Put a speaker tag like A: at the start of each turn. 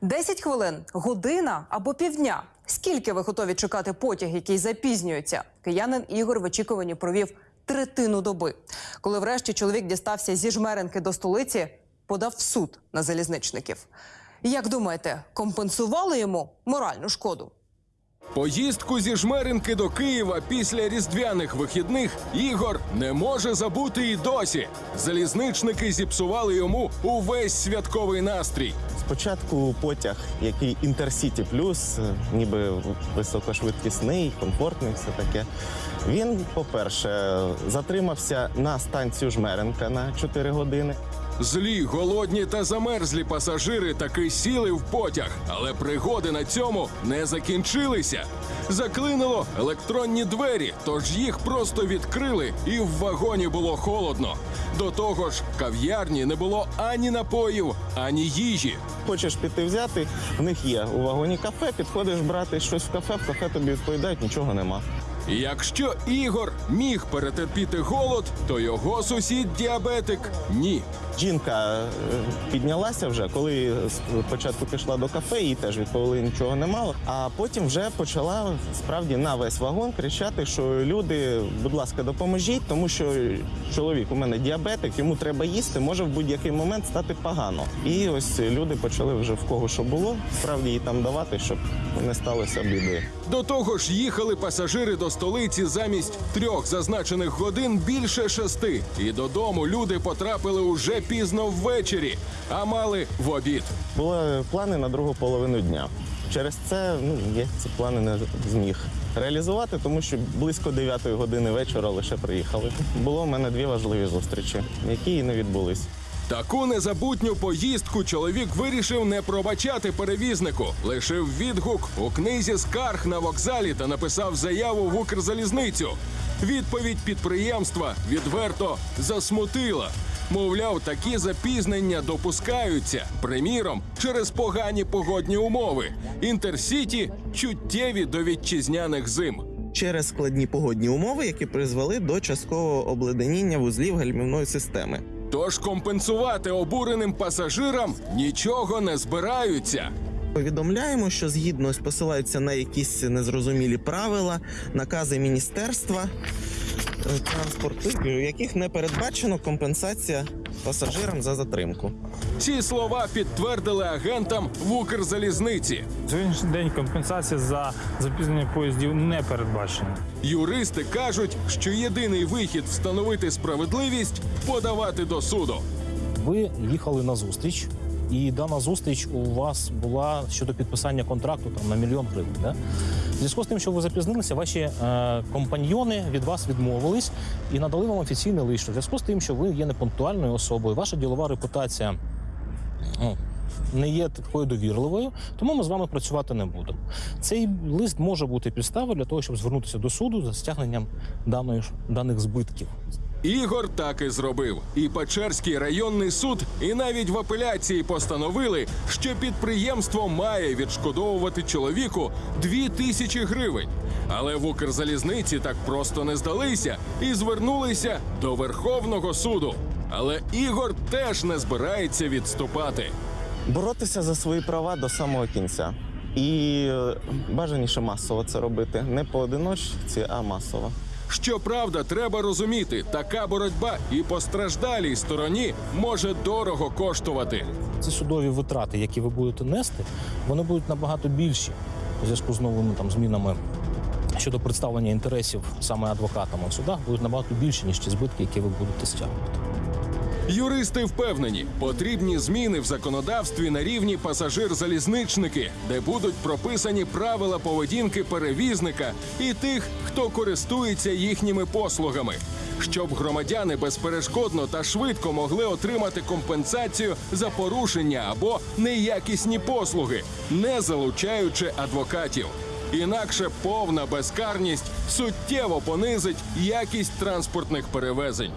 A: 10 хвилин, година або півдня. Скільки ви готові чекати потяг, який запізнюється? Киянин Ігор в очікуванні провів третину доби. Коли врешті чоловік дістався зі жмеренки до столиці, подав в суд на залізничників. Як думаєте, компенсували йому моральну шкоду?
B: Поїздку зі жмеринки до Києва після різдвяних вихідних Ігор не може забути і досі. Залізничники зіпсували йому увесь святковий настрій.
C: Спочатку потяг, який Інтерсіті Плюс, е, ніби високошвидкісний, комфортний, все таке. Він, по-перше, затримався на станцію Жмеренка на 4 години.
B: Злі, голодні та замерзлі пасажири таки сіли в потяг, але пригоди на цьому не закінчилися. Заклинило електронні двері, тож їх просто відкрили, і в вагоні було холодно. До того ж, в кав'ярні не було ані напоїв, ані їжі.
C: Хочеш піти взяти, в них є у вагоні кафе, підходиш брати щось в кафе, в кафе тобі відповідають, нічого нема.
B: Якщо Ігор міг перетерпіти голод, то його сусід діабетик ні.
C: Жінка е, піднялася вже, коли спочатку пішла до кафе, їй теж відповіли нічого не мало. А потім вже почала справді на весь вагон кричати, що люди, будь ласка, допоможіть, тому що чоловік у мене діабетик, йому треба їсти, може в будь-який момент стати погано. І ось люди почали вже в кого що було, справді їй там давати, щоб не сталося біди.
B: До того ж, їхали пасажири до столиці замість трьох зазначених годин більше шести. І додому люди потрапили уже пізно ввечері, а мали в обід.
C: Були плани на другу половину дня. Через це ну, я ці плани не зміг реалізувати, тому що близько 9 години вечора лише приїхали. Було в мене дві важливі зустрічі, які і не відбулись.
B: Таку незабутню поїздку чоловік вирішив не пробачати перевізнику. Лишив відгук у книзі скарг на вокзалі та написав заяву в Укрзалізницю. Відповідь підприємства відверто засмутила. Мовляв, такі запізнення допускаються. Приміром, через погані погодні умови. Інтерсіті чуттєві до вітчизняних зим.
C: Через складні погодні умови, які призвели до часткового обледеніння вузлів гальмівної системи.
B: Тож компенсувати обуреним пасажирам нічого не збираються.
C: Повідомляємо, що згідно посилаються на якісь незрозумілі правила, накази міністерства транспорту, в яких не передбачено компенсація пасажирам за затримку.
B: Ці слова підтвердили агентам в Укрзалізниці.
D: Сьогоднішній день компенсація за запізнення поїздів не передбачена.
B: Юристи кажуть, що єдиний вихід встановити справедливість подавати до суду.
E: Ви їхали на зустріч, і дана зустріч у вас була щодо підписання контракту там на мільйон гривень. Да? В зв'язку з тим, що ви запізнилися, ваші е, компаньйони від вас відмовились і надали вам офіційний лист. У зв'язку з тим, що ви є непунктуальною особою, ваша ділова репутація. Ну, не є такою довірливою, тому ми з вами працювати не будемо. Цей лист може бути підставою для того, щоб звернутися до суду за стягненням даної даних збитків.
B: Ігор так і зробив. І Печерський районний суд, і навіть в апеляції постановили, що підприємство має відшкодовувати чоловіку дві тисячі гривень. Але в Укрзалізниці так просто не здалися і звернулися до Верховного суду. Але Ігор теж не збирається відступати.
C: Боротися за свої права до самого кінця. І е, бажаніше масово це робити. Не поодиночці, а масово.
B: Щоправда, треба розуміти, така боротьба і постраждалій стороні може дорого коштувати.
E: Ці судові витрати, які ви будете нести, вони будуть набагато більші у зв'язку з новими там змінами щодо представлення інтересів саме адвокатами в судах, будуть набагато більші, ніж ті збитки, які ви будете стягувати.
B: Юристи впевнені, потрібні зміни в законодавстві на рівні пасажир-залізничники, де будуть прописані правила поведінки перевізника і тих, хто користується їхніми послугами, щоб громадяни безперешкодно та швидко могли отримати компенсацію за порушення або неякісні послуги, не залучаючи адвокатів. Інакше повна безкарність суттєво понизить якість транспортних перевезень.